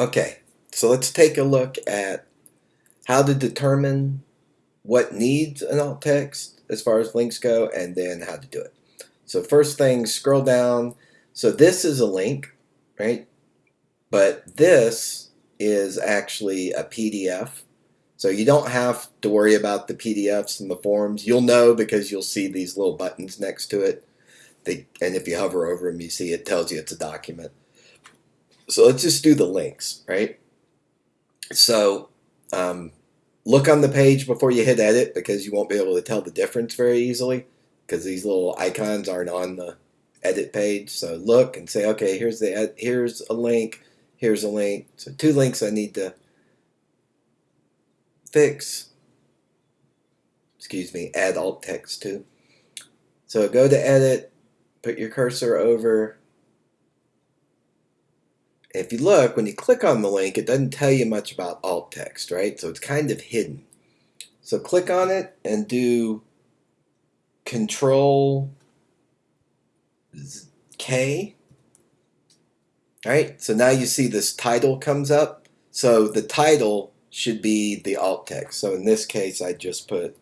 Okay, so let's take a look at how to determine what needs an alt text as far as links go and then how to do it. So first thing, scroll down. So this is a link, right? But this is actually a PDF. So you don't have to worry about the PDFs and the forms. You'll know because you'll see these little buttons next to it. They, and if you hover over them, you see it tells you it's a document. So let's just do the links, right? So um, look on the page before you hit edit because you won't be able to tell the difference very easily because these little icons aren't on the edit page. So look and say, okay, here's the here's a link, here's a link. So two links I need to fix. Excuse me, add alt text to. So go to edit, put your cursor over if you look, when you click on the link, it doesn't tell you much about alt text, right? So it's kind of hidden. So click on it and do Control K. All right, so now you see this title comes up. So the title should be the alt text. So in this case, I just put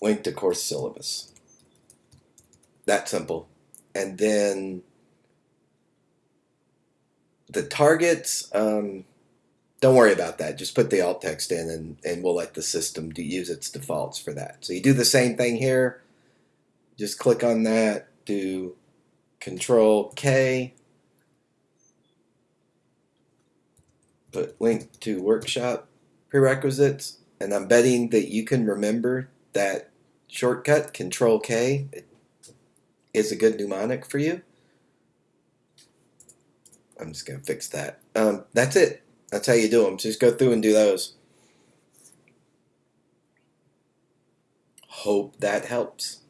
link to course syllabus. That simple. And then the targets, um, don't worry about that. Just put the alt text in and, and we'll let the system do, use its defaults for that. So you do the same thing here. Just click on that, do Control K, put link to workshop prerequisites, and I'm betting that you can remember that shortcut, Control K, is a good mnemonic for you. I'm just going to fix that. Um, that's it. That's how you do them. Just go through and do those. Hope that helps.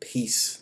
Peace.